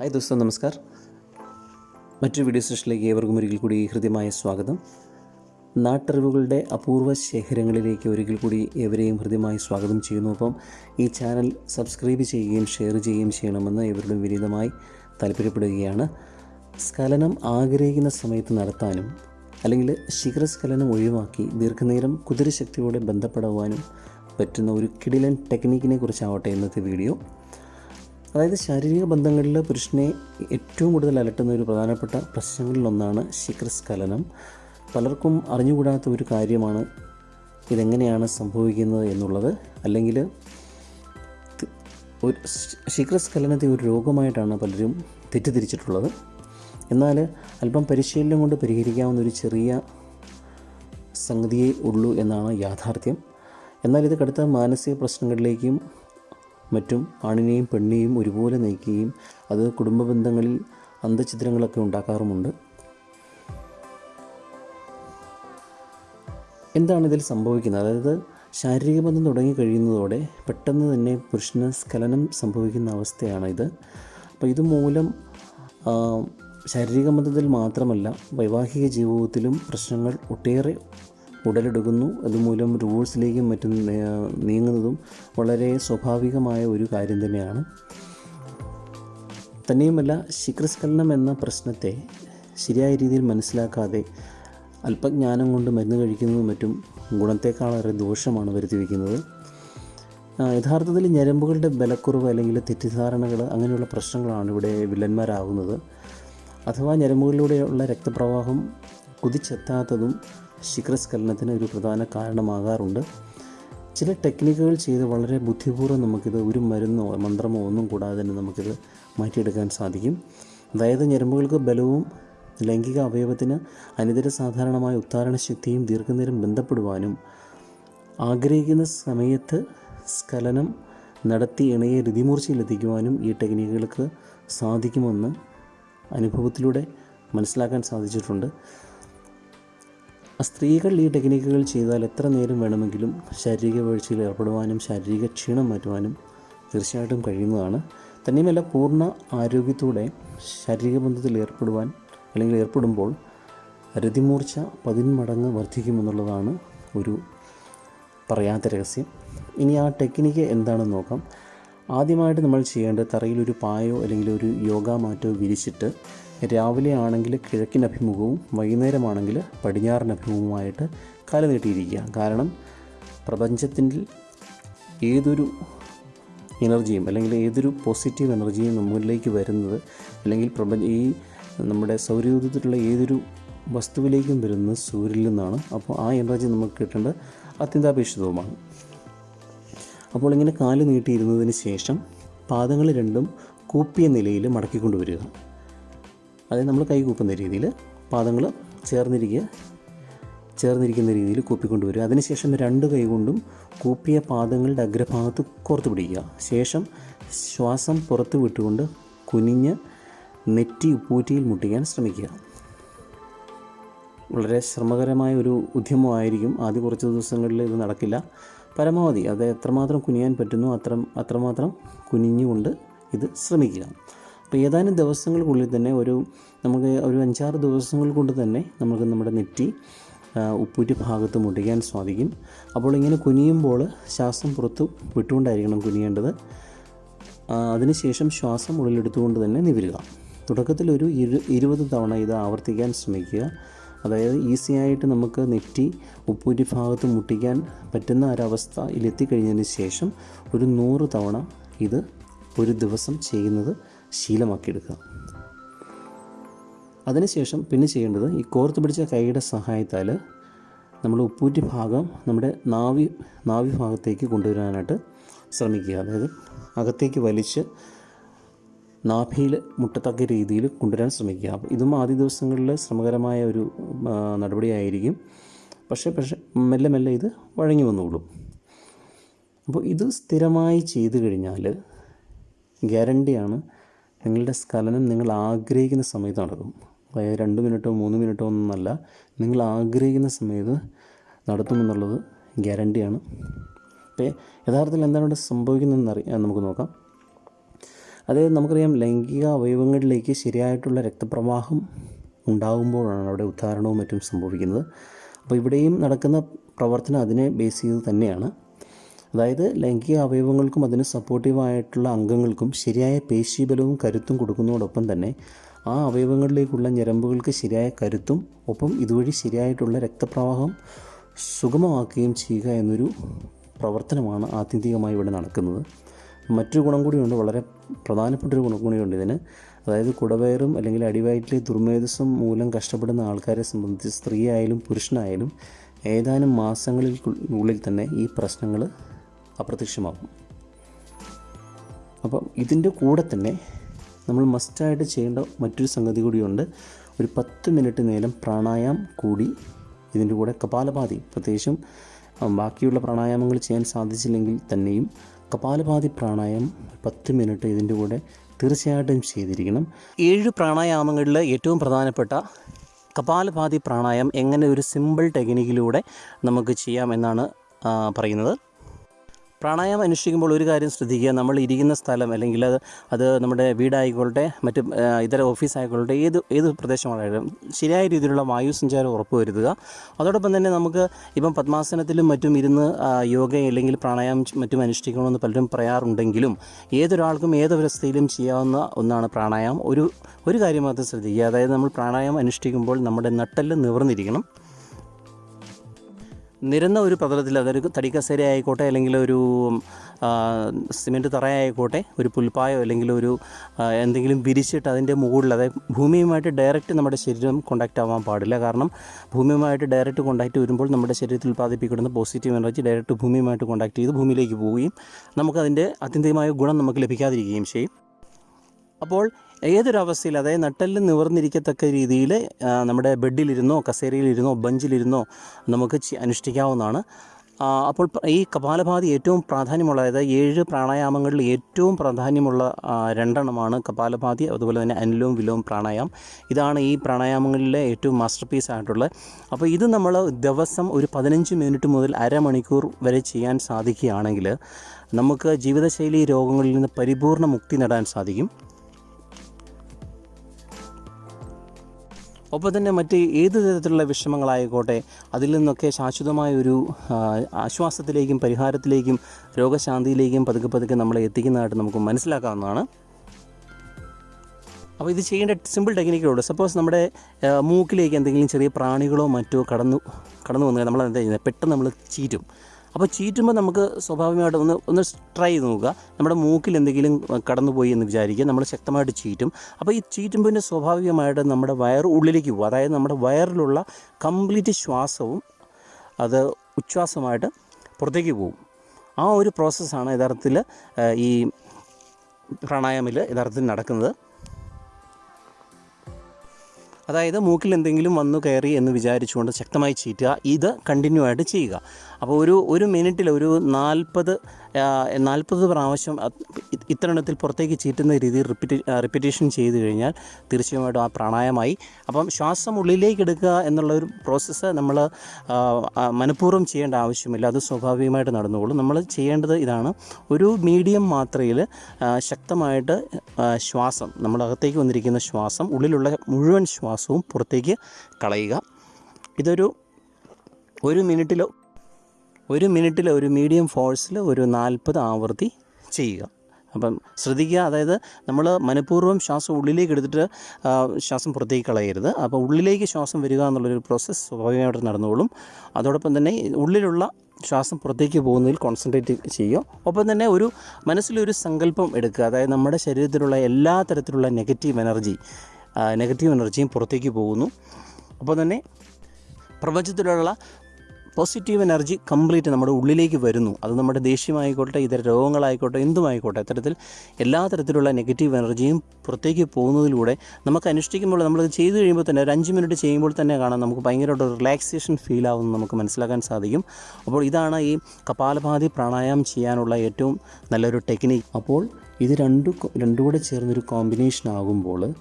Hi ദോസ്തോ നമസ്കാർ. മറ്റൊരു video സെഷനിലേക്ക് ഏവർക്കും ഒരിക്കൽ കൂടി ഹൃദ്യമായ സ്വാഗതം. നാട്ടറിവുകളുടെ അപൂർവ ശേഖരങ്ങളിലേക്ക് ഒരിക്കൽ കൂടി ഏവരെയും ഹൃദ്യമായി സ്വാഗതം ചെയ്യുന്നു. അപ്പം ഈ ചാനൽ സബ്സ്ക്രൈബ് ചെയ്യുകയും ഷെയർ ചെയ്യുകയും ചെയ്യണമെന്ന് ഇവരുടെ വിനീതമായി താല്പര്യപ്പെടുകയാണ്. സ്ഖലനം ആഗ്രഹിക്കുന്ന സമയത്ത് നടത്താനും അല്ലെങ്കിൽ ശിഖരസ്ഖലനം ഒഴിവാക്കി ദീർഘനേരം കുതിരശക്തിയോടെ ബന്ധപ്പെടുവാനും പറ്റുന്ന ഒരു കിടിലൻ ടെക്നിക്കിനെ കുറിച്ചാവട്ടെ ഇന്നത്തെ വീഡിയോ അതായത് ശാരീരിക ബന്ധങ്ങളിൽ പുരുഷനെ ഏറ്റവും കൂടുതൽ അലട്ടുന്ന ഒരു പ്രധാനപ്പെട്ട പ്രശ്നങ്ങളിലൊന്നാണ് ശിഖരസ്ഖലനം. പലർക്കും അറിഞ്ഞുകൂടാത്ത ഒരു കാര്യമാണ് ഇതെങ്ങനെയാണ് സംഭവിക്കുന്നത് എന്നുള്ളത്. അല്ലെങ്കിൽ ഒരു ശിഖരസ്ഖലനത്തെ ഒരു രോഗമായിട്ടാണ് പലരും തെറ്റിദ്ധരിച്ചിട്ടുള്ളത്. എന്നാൽ അല്പം പരിശീലനം കൊണ്ട് പരിഹരിക്കാവുന്ന ഒരു ചെറിയ സംഗതിയേ ഉള്ളൂ എന്നാണ് യാഥാർത്ഥ്യം. എന്നാൽ ഇത് കടുത്ത മാനസിക പ്രശ്നങ്ങളിലേക്കും മറ്റും ആണിനെയും പെണ്ണിനെയും ഒരുപോലെ നയിക്കുകയും അത് കുടുംബ ബന്ധങ്ങളിൽ അന്തചിത്രങ്ങളൊക്കെ ഉണ്ടാക്കാറുമുണ്ട്. എന്താണ് ഇതിൽ സംഭവിക്കുന്നത്? അതായത് ശാരീരിക ബന്ധം തുടങ്ങിക്കഴിയുന്നതോടെ പെട്ടെന്ന് തന്നെ പുരുഷന് സ്ഖലനം സംഭവിക്കുന്ന അവസ്ഥയാണ് ഇത് അപ്പോൾ ഇതുമൂലം ശാരീരിക ബന്ധത്തിൽ മാത്രമല്ല വൈവാഹിക ജീവിതത്തിലും പ്രശ്നങ്ങൾ ഒട്ടേറെ ഉടലെടുക്കുന്നു. അതുമൂലം റൂൾസിലേക്കും മറ്റും നീങ്ങുന്നതും വളരെ സ്വാഭാവികമായ ഒരു കാര്യം തന്നെയാണ്. തന്നെയുമല്ല ശിഖ്രസ്കലനം എന്ന പ്രശ്നത്തെ ശരിയായ രീതിയിൽ മനസ്സിലാക്കാതെ അല്പജ്ഞാനം കൊണ്ട് മരുന്ന് കഴിക്കുന്നതും മറ്റും ഗുണത്തേക്കാളേറെ ദോഷമാണ് വരുത്തി വയ്ക്കുന്നത് യഥാർത്ഥത്തിൽ ഞരമ്പുകളുടെ ബലക്കുറവ് അല്ലെങ്കിൽ തെറ്റിദ്ധാരണകൾ അങ്ങനെയുള്ള പ്രശ്നങ്ങളാണ് ഇവിടെ വില്ലന്മാരാകുന്നത് അഥവാ ഞരമ്പുകളിലൂടെയുള്ള രക്തപ്രവാഹം കുതിച്ചെത്താത്തതും ശിഖരസ്ഖലനത്തിന് ഒരു പ്രധാന കാരണമാകാറുണ്ട്. ചില ടെക്നിക്കുകൾ ചെയ്ത് വളരെ ബുദ്ധിപൂർവം നമുക്കിത് ഒരു മരുന്നോ മന്ത്രമോ ഒന്നും കൂടാതെ തന്നെ നമുക്കിത് മാറ്റിയെടുക്കാൻ സാധിക്കും. അതായത് ഞരമ്പുകൾക്ക് ബലവും ലൈംഗിക അവയവത്തിന് അനിതര സാധാരണമായ ഉത്താരണ ശക്തിയും ദീർഘനേരം ബന്ധപ്പെടുവാനും ആഗ്രഹിക്കുന്ന സമയത്ത് സ്ഖലനം നടത്തി ഇണയെ രതിമൂർച്ചയിലെത്തിക്കുവാനും ഈ ടെക്നിക്കുകൾക്ക് സാധിക്കുമെന്ന് അനുഭവത്തിലൂടെ മനസ്സിലാക്കാൻ സാധിച്ചിട്ടുണ്ട്. സ്ത്രീകൾ ഈ ടെക്നിക്കുകൾ ചെയ്താൽ എത്ര നേരം വേണമെങ്കിലും ശാരീരിക വീഴ്ചയിൽ ഏർപ്പെടുവാനും ശാരീരിക ക്ഷീണം മാറ്റുവാനും തീർച്ചയായിട്ടും കഴിയുന്നതാണ്. തന്നെയുമല്ല പൂർണ ആരോഗ്യത്തോടെ ശാരീരിക ബന്ധത്തിൽ ഏർപ്പെടുവാൻ അല്ലെങ്കിൽ ഏർപ്പെടുമ്പോൾ രതിമൂർച്ച പതിന്മടങ്ങ് വർദ്ധിക്കുമെന്നുള്ളതാണ് ഒരു പറയാത്ത രഹസ്യം. ഇനി ആ ടെക്നിക്ക് എന്താണെന്ന് നോക്കാം. ആദ്യമായിട്ട് നമ്മൾ ചെയ്യേണ്ടത് തറയിൽ ഒരു പായോ അല്ലെങ്കിൽ ഒരു യോഗ മാറ്റോ വിരിച്ചിട്ട് രാവിലെ ആണെങ്കിൽ കിഴക്കിന് അഭിമുഖവും വൈകുന്നേരമാണെങ്കിൽ പടിഞ്ഞാറൻ അഭിമുഖവുമായിട്ട് കല നീട്ടിയിരിക്കുക. കാരണം പ്രപഞ്ചത്തിന്റെ ഏതൊരു എനർജിയും അല്ലെങ്കിൽ ഏതൊരു പോസിറ്റീവ് എനർജിയും നമ്മളിലേക്ക് വരുന്നത് അല്ലെങ്കിൽ പ്രപഞ്ച ഈ നമ്മുടെ സൗരയൂഥത്തിലുള്ള ഏതൊരു വസ്തുവിലേക്കും വരുന്നത് സൂര്യനിൽ നിന്നാണ്. അപ്പോൾ ആ എനർജി നമുക്ക് കിട്ടേണ്ടത് അത്യന്താപേക്ഷിതവുമാണ്. അപ്പോൾ ഇങ്ങനെ കാൽ നീട്ടിയിരുന്നതിന് ശേഷം പാദങ്ങൾ രണ്ടും കൂപ്പിയ നിലയിൽ മടക്കിക്കൊണ്ടുവരിക. അതായത് നമ്മൾ കൈ കൂപ്പുന്ന രീതിയിൽ പാദങ്ങൾ ചേർന്നിരിക്കുക. ചേർന്നിരിക്കുന്ന രീതിയിൽ കൂപ്പിക്കൊണ്ട് വരിക അതിനുശേഷം രണ്ട് കൈകൊണ്ടും കൂപ്പിയ പാദങ്ങളുടെ അഗ്രഭാഗത്ത് കോർത്ത് പിടിക്കുക. ശേഷം ശ്വാസം പുറത്ത് വിട്ടുകൊണ്ട് കുനിഞ്ഞ് നെറ്റി ഉപ്പൂറ്റിയിൽ മുട്ടിക്കാൻ ശ്രമിക്കുക. വളരെ ശ്രമകരമായ ഒരു ഉദ്യമമായിരിക്കും ആദ്യ കുറച്ച് ദിവസങ്ങളിൽ ഇത് നടക്കില്ല. പരമാവധി അത് എത്രമാത്രം കുനിയാൻ പറ്റുന്നു അത്ര അത്രമാത്രം കുനിഞ്ഞുകൊണ്ട് ഇത് ശ്രമിക്കുക. അപ്പോൾ ഏതാനും ദിവസങ്ങൾക്കുള്ളിൽ തന്നെ ഒരു നമുക്ക് ഒരു അഞ്ചാറ് ദിവസങ്ങൾ കൊണ്ട് തന്നെ നമുക്ക് നമ്മുടെ നെറ്റി ഉപ്പൂറ്റ് ഭാഗത്ത് മുട്ടിക്കാൻ സാധിക്കും. അപ്പോൾ ഇങ്ങനെ കുനിയുമ്പോൾ ശ്വാസം പുറത്ത് വിട്ടുകൊണ്ടായിരിക്കണം കുനിയേണ്ടത്. അതിനുശേഷം ശ്വാസം ഉള്ളിലെടുത്തുകൊണ്ട് തന്നെ നിവരുക. തുടക്കത്തിൽ ഒരു ഇരു ഇരുപത് തവണ ഇത് ആവർത്തിക്കാൻ ശ്രമിക്കുക. അതായത് ഈസി ആയിട്ട് നമുക്ക് നെറ്റി ഉപ്പൂറ്റി ഭാഗത്ത് മുട്ടിക്കാൻ പറ്റുന്ന ഒരവസ്ഥയിലെത്തിക്കഴിഞ്ഞതിന് ശേഷം ഒരു നൂറ് തവണ ഇത് ഒരു ദിവസം ചെയ്യുന്നത് ശീലമാക്കിയെടുക്കുക. അതിനുശേഷം പിന്നെ ചെയ്യേണ്ടത് ഈ കോർത്ത് പിടിച്ച കൈയുടെ സഹായത്താൽ നമ്മൾ ഉപ്പൂറ്റി ഭാഗം നമ്മുടെ നാവി നാവി ഭാഗത്തേക്ക് കൊണ്ടുവരാനായിട്ട് ശ്രമിക്കുക. അതായത് അകത്തേക്ക് വലിച്ച് നാഭിയിൽ മുട്ടത്തക്ക രീതിയിൽ കൊണ്ടുവരാൻ ശ്രമിക്കുക. അപ്പോൾ ഇതും ആദ്യ ദിവസങ്ങളിൽ ശ്രമകരമായ ഒരു നടപടിയായിരിക്കും. പക്ഷേ പക്ഷേ മെല്ലെ മെല്ലെ ഇത് വഴങ്ങി വന്നോളും. അപ്പോൾ ഇത് സ്ഥിരമായി ചെയ്തു കഴിഞ്ഞാൽ ഗ്യാരണ്ടിയാണ് നിങ്ങളുടെ സ്ഖലനം നിങ്ങൾ ആഗ്രഹിക്കുന്ന സമയത്ത് നടക്കും. അതായത് രണ്ട് മിനിറ്റോ മൂന്ന് മിനിറ്റോ ഒന്നല്ല നിങ്ങൾ ആഗ്രഹിക്കുന്ന സമയത്ത് നടത്തുമെന്നുള്ളത് ഗ്യാരണ്ടിയാണ് അപ്പോൾ യഥാർത്ഥത്തിൽ എന്താണ് ഇവിടെ സംഭവിക്കുന്നതെന്ന് അറിയാൻ നമുക്ക് നോക്കാം. അതായത് നമുക്കറിയാം ലൈംഗിക അവയവങ്ങളിലേക്ക് ശരിയായിട്ടുള്ള രക്തപ്രവാഹം ഉണ്ടാകുമ്പോഴാണ് അവിടെ ഉദ്ധാരണവും മറ്റും സംഭവിക്കുന്നത്. അപ്പോൾ ഇവിടെയും നടക്കുന്ന പ്രവർത്തനം അതിനെ ബേസ് ചെയ്ത് തന്നെയാണ്. അതായത് ലൈംഗിക അവയവങ്ങൾക്കും അതിന് സപ്പോർട്ടീവായിട്ടുള്ള അംഗങ്ങൾക്കും ശരിയായ പേശീബലവും കരുത്തും കൊടുക്കുന്നതോടൊപ്പം തന്നെ ആ അവയവങ്ങളിലേക്കുള്ള ഞരമ്പുകൾക്ക് ശരിയായ കരുത്തും ഒപ്പം ഇതുവഴി ശരിയായിട്ടുള്ള രക്തപ്രവാഹം സുഗമമാക്കുകയും ചെയ്യുക എന്നൊരു പ്രവർത്തനമാണ് ആത്യന്തികമായി ഇവിടെ നടക്കുന്നത്. മറ്റൊരു ഗുണം കൂടിയുണ്ട് വളരെ പ്രധാനപ്പെട്ടൊരു ഗുണം കൂടിയുണ്ട് ഇതിന്. അതായത് കുടവയറും അല്ലെങ്കിൽ അടിവയറ്റിലെ ദുർമേധസ്സും മൂലം കഷ്ടപ്പെടുന്ന ആൾക്കാരെ സംബന്ധിച്ച് സ്ത്രീയായാലും പുരുഷനായാലും ഏതാനും മാസങ്ങളിൽ ഉള്ളിൽ തന്നെ ഈ പ്രശ്നങ്ങൾ അപ്രത്യക്ഷമാകും. അപ്പം ഇതിന്റെ കൂടെ തന്നെ നമ്മൾ മസ്റ്റായിട്ട് ചെയ്യേണ്ട മറ്റൊരു സംഗതി കൂടിയുണ്ട്. ഒരു പത്ത് മിനിറ്റ് നേരം പ്രാണായാം കൂടി ഇതിന്റെ കൂടെ കപാലഭാതി പ്രത്യേകിച്ചും ബാക്കിയുള്ള പ്രാണായാമങ്ങൾ ചെയ്യാൻ സാധിച്ചില്ലെങ്കിൽ തന്നെയും കപാലഭാതി പ്രാണായാമം പത്ത് മിനിറ്റ് ഇതിന്റെ കൂടെ തീർച്ചയായിട്ടും ചെയ്തിരിക്കണം. ഏഴ് പ്രാണായാമങ്ങളിൽ ഏറ്റവും പ്രധാനപ്പെട്ട കപാലഭാതി പ്രാണായാമം എങ്ങനെ ഒരു സിമ്പിൾ ടെക്നിക്കിലൂടെ നമുക്ക് ചെയ്യാം എന്നാണ് പറയുന്നത്. പ്രാണായാമം അനുഷ്ഠിക്കുമ്പോൾ ഒരു കാര്യം ശ്രദ്ധിക്കുക. നമ്മൾ ഇരിക്കുന്ന സ്ഥലം അല്ലെങ്കിൽ അത് അത് നമ്മുടെ വീടായിക്കോട്ടെ മറ്റ് ഇതര ഓഫീസ് ആയിക്കോട്ടെ ഏത് ഏത് പ്രദേശമാണെങ്കിലും ശരിയായ രീതിയിലുള്ള വായു സഞ്ചാരം ഉറപ്പുവരുത്തുക അതോടൊപ്പം തന്നെ നമുക്ക് ഇപ്പം പത്മാസനത്തിലും മറ്റും ഇരുന്ന് യോഗ അല്ലെങ്കിൽ പ്രാണായാമം മറ്റും അനുഷ്ഠിക്കണമെന്ന് പലരും പറയാറുണ്ടെങ്കിലും ഏതൊരാൾക്കും ഏതൊരവസ്ഥയിലും ചെയ്യാവുന്ന ഒന്നാണ് പ്രാണായാമം. ഒരു ഒരു കാര്യം മാത്രം ശ്രദ്ധിക്കുക. അതായത് നമ്മൾ പ്രാണായാമം അനുഷ്ഠിക്കുമ്പോൾ നമ്മുടെ നട്ടെല്ല് നിവർന്നിരിക്കണം. നിരന്ന ഒരു പ്രതലത്തിൽ അതൊരു തടിക്കസേര ആയിക്കോട്ടെ അല്ലെങ്കിൽ ഒരു സിമെന്റ് തറയായിക്കോട്ടെ ഒരു പുൽപ്പായോ അല്ലെങ്കിൽ ഒരു എന്തെങ്കിലും വിരിച്ചിട്ട് അതിന്റെ മുകളിൽ അതായത് ഭൂമിയുമായിട്ട് ഡയറക്റ്റ് നമ്മുടെ ശരീരം കോണ്ടാക്റ്റ് ആവാൻ പാടില്ല. കാരണം ഭൂമിയുമായിട്ട് ഡയറക്റ്റ് കോണ്ടാക്റ്റ് വരുമ്പോൾ നമ്മുടെ ശരീരത്തിൽ ഉൽപ്പാദിപ്പിക്കുന്ന പോസിറ്റീവ് എനർജി ഡയറക്റ്റ് ഭൂമിയുമായിട്ട് കോണ്ടാക്ട് ചെയ്ത് ഭൂമിയിലേക്ക് പോവുകയും നമുക്കതിന്റെ അത്യന്തികമായ ഗുണം നമുക്ക് ലഭിക്കാതിരിക്കുകയും ചെയ്യും. അപ്പോൾ ഏതൊരവസ്ഥയിൽ അതായത് നട്ടെല്ല് നിവർന്നിരിക്കത്തക്ക രീതിയിൽ നമ്മുടെ ബെഡിലിരുന്നോ കസേരയിലിരുന്നോ ബെഞ്ചിലിരുന്നോ നമുക്ക് അനുഷ്ഠിക്കാവുന്നതാണ്. അപ്പോൾ ഈ കപാലഭാതി ഏറ്റവും പ്രാധാന്യമുള്ള അതായത് ഏഴ് പ്രാണായാമങ്ങളിൽ ഏറ്റവും പ്രാധാന്യമുള്ള രണ്ടെണ്ണമാണ് കപാലഭാതി അതുപോലെ തന്നെ അനിലോം വിലോം പ്രാണായാമം. ഇതാണ് ഈ പ്രാണായാമങ്ങളിലെ ഏറ്റവും മാസ്റ്റർ പീസ് ആയിട്ടുള്ളത് അപ്പോൾ ഇത് നമ്മൾ ദിവസം ഒരു പതിനഞ്ച് മിനിറ്റ് മുതൽ അരമണിക്കൂർ വരെ ചെയ്യാൻ സാധിക്കുകയാണെങ്കിൽ നമുക്ക് ജീവിതശൈലി രോഗങ്ങളിൽ നിന്ന് പരിപൂർണ മുക്തി നേടാൻ സാധിക്കും. ഒപ്പം തന്നെ മറ്റ് ഏത് തരത്തിലുള്ള വിഷമങ്ങളായിക്കോട്ടെ അതിൽ നിന്നൊക്കെ ശാശ്വതമായ ഒരു ആശ്വാസത്തിലേക്കും പരിഹാരത്തിലേക്കും രോഗശാന്തിയിലേക്കും പതുക്കെ പതുക്കെ നമ്മളെ എത്തിക്കുന്നതായിട്ട് നമുക്ക് മനസ്സിലാക്കാവുന്നതാണ്. അപ്പോൾ ഇത് ചെയ്യേണ്ട സിമ്പിൾ ടെക്നിക്കുള്ളൂ സപ്പോസ് നമ്മുടെ മൂക്കിലേക്ക് എന്തെങ്കിലും ചെറിയ പ്രാണികളോ മറ്റോ കടന്നു കടന്നു വന്നാൽ നമ്മൾ എന്താ ചെയ്യുന്നത്? പെട്ടെന്ന് നമ്മൾ ചീറ്റും. അപ്പോൾ ചീറ്റുമ്പോൾ നമുക്ക് സ്വാഭാവികമായിട്ട് ഒന്ന് ഒന്ന് ട്രൈ ചെയ്ത് നോക്കുക. നമ്മുടെ മൂക്കിൽ എന്തെങ്കിലും കടന്നു പോയി എന്ന് വിചാരിക്കുക. നമ്മൾ ശക്തമായിട്ട് ചീറ്റും. അപ്പോൾ ഈ ചീറ്റുമ്പോൾ പിന്നെ സ്വാഭാവികമായിട്ട് നമ്മുടെ വയർ ഉള്ളിലേക്ക് പോകും. അതായത് നമ്മുടെ വയറിലുള്ള കംപ്ലീറ്റ് ശ്വാസവും അത് ഉച്ഛ്വാസമായിട്ട് പുറത്തേക്ക് പോകും. ആ ഒരു പ്രോസസ്സാണ് യഥാർത്ഥത്തിൽ ഈ പ്രാണായാമിൽ യഥാർത്ഥത്തിൽ നടക്കുന്നത്. അതായത് മൂക്കിൽ എന്തെങ്കിലും വന്നു കയറി എന്ന് വിചാരിച്ചുകൊണ്ട് ശക്തമായി ചീറ്റുക. ഇത് കണ്ടിന്യൂ ആയിട്ട് ചെയ്യുക. അപ്പോൾ ഒരു ഒരു മിനിറ്റിൽ ഒരു നാൽപ്പത് നാൽപ്പത് പ്രാവശ്യം ഇത്തരണത്തിൽ പുറത്തേക്ക് ചീറ്റുന്ന രീതിയിൽ റിപ്പീറ്റ് റിപ്പീറ്റേഷൻ ചെയ്ത് കഴിഞ്ഞാൽ തീർച്ചയായിട്ടും ആ പ്രാണായമായി. അപ്പം ശ്വാസം ഉള്ളിലേക്ക് എടുക്കുക എന്നുള്ള ഒരു പ്രോസസ്സ് നമ്മൾ മനഃപൂർവം ചെയ്യേണ്ട ആവശ്യമില്ല. അത് സ്വാഭാവികമായിട്ട് നടന്നുകൊള്ളും. നമ്മൾ ചെയ്യേണ്ടത് ഇതാണ്. ഒരു മീഡിയം മാത്രയിൽ ശക്തമായിട്ട് ശ്വാസം നമ്മളകത്തേക്ക് വന്നിരിക്കുന്ന ശ്വാസം ഉള്ളിലുള്ള മുഴുവൻ ശ്വാസവും പുറത്തേക്ക് കളയുക. ഇതൊരു ഒരു മിനിറ്റിലോ ഒരു മിനിറ്റിൽ ഒരു മീഡിയം ഫോഴ്സിൽ ഒരു നാൽപ്പത് ആവർത്തി ചെയ്യുക. അപ്പം ശ്രദ്ധിക്കുക അതായത് നമ്മൾ മനഃപൂർവം ശ്വാസം ഉള്ളിലേക്ക് എടുത്തിട്ട് ശ്വാസം പുറത്തേക്ക് കളയരുത്. അപ്പോൾ ഉള്ളിലേക്ക് ശ്വാസം വരിക എന്നുള്ളൊരു പ്രോസസ്സ് സ്വാഭാവികമായിട്ട് നടന്നുകൊള്ളും അതോടൊപ്പം തന്നെ ഉള്ളിലുള്ള ശ്വാസം പുറത്തേക്ക് പോകുന്നതിൽ കോൺസെൻട്രേറ്റ് ചെയ്യുക. ഒപ്പം തന്നെ ഒരു മനസ്സിലൊരു സങ്കല്പം എടുക്കുക. അതായത് നമ്മുടെ ശരീരത്തിലുള്ള എല്ലാ തരത്തിലുള്ള നെഗറ്റീവ് എനർജി നെഗറ്റീവ് എനർജിയും പുറത്തേക്ക് പോകുന്നു. അപ്പോൾ തന്നെ പ്രപഞ്ചത്തിലുള്ള പോസിറ്റീവ് എനർജി കംപ്ലീറ്റ് നമ്മുടെ ഉള്ളിലേക്ക് വരുന്നു. അത് നമ്മുടെ ദേഷ്യമായിക്കോട്ടെ ഇതര രോഗങ്ങളായിക്കോട്ടെ എന്തുമായിക്കോട്ടെ അത്തരത്തിൽ എല്ലാ തരത്തിലുള്ള നെഗറ്റീവ് എനർജിയും പുറത്തേക്ക് പോകുന്നതിലൂടെ നമുക്ക് അനുഷ്ഠിക്കുമ്പോൾ നമ്മളത് ചെയ്തു കഴിയുമ്പോൾ തന്നെ ഒരു അഞ്ച് മിനിറ്റ് ചെയ്യുമ്പോൾ തന്നെ കാണാം നമുക്ക് ഭയങ്കരമായിട്ട് റിലാക്സേഷൻ ഫീൽ ആവുമെന്ന് നമുക്ക് മനസ്സിലാക്കാൻ സാധിക്കും. അപ്പോൾ ഇതാണ് ഈ കപാലഭാതി പ്രാണായാമം ചെയ്യാനുള്ള ഏറ്റവും നല്ലൊരു ടെക്നിക്ക് അപ്പോൾ ഇത് രണ്ടു രണ്ടും കൂടെ ചേർന്നൊരു കോമ്പിനേഷൻ ആകുമ്പോൾ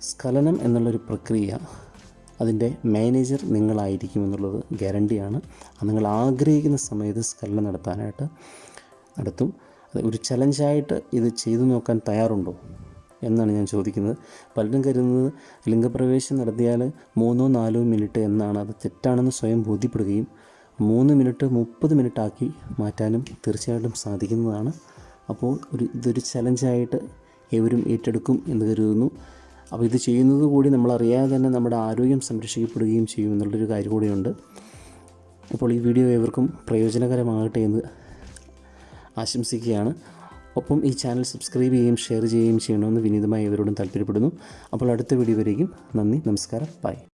സ്ഖലനം എന്നുള്ളൊരു പ്രക്രിയ അതിന്റെ മാനേജർ നിങ്ങളായിരിക്കും എന്നുള്ളത് ഗ്യാരണ്ടിയാണ്. അത് നിങ്ങൾ ആഗ്രഹിക്കുന്ന സമയത്ത് സ്കലനം നടത്താനായിട്ട് നടത്തും. അത് ഒരു ചലഞ്ചായിട്ട് ഇത് ചെയ്തു നോക്കാൻ തയ്യാറുണ്ടോ എന്നാണ് ഞാൻ ചോദിക്കുന്നത്. പലരും കരുതുന്നത് ലിംഗപ്രവേശം നടത്തിയാൽ മൂന്നോ നാലോ മിനിറ്റ് എന്നാണ്. അത് തെറ്റാണെന്ന് സ്വയം ബോധ്യപ്പെടുകയും മൂന്ന് മിനിറ്റ് മുപ്പത് മിനിറ്റ് ആക്കി മാറ്റാനും തീർച്ചയായിട്ടും സാധിക്കുന്നതാണ്. അപ്പോൾ ഒരു ഇതൊരു ചലഞ്ചായിട്ട് ഏവരും ഏറ്റെടുക്കും എന്ന് കരുതുന്നു. അപ്പോൾ ഇത് ചെയ്യുന്നത് കൂടി നമ്മളറിയാതെ തന്നെ നമ്മുടെ ആരോഗ്യം സംരക്ഷിക്കപ്പെടുകയും ചെയ്യും എന്നുള്ളൊരു കാര്യം കൂടിയുണ്ട്. അപ്പോൾ ഈ വീഡിയോ ഏവർക്കും പ്രയോജനകരമാകട്ടെ എന്ന് ആശംസിക്കുകയാണ്. ഒപ്പം ഈ ചാനൽ സബ്സ്ക്രൈബ് ചെയ്യുകയും ഷെയർ ചെയ്യുകയും ചെയ്യണമെന്ന് വിനീതമായി ഇവരോടും താല്പര്യപ്പെടുന്നു. അപ്പോൾ അടുത്ത വീഡിയോ വരെയും നന്ദി നമസ്കാരം. ബൈ.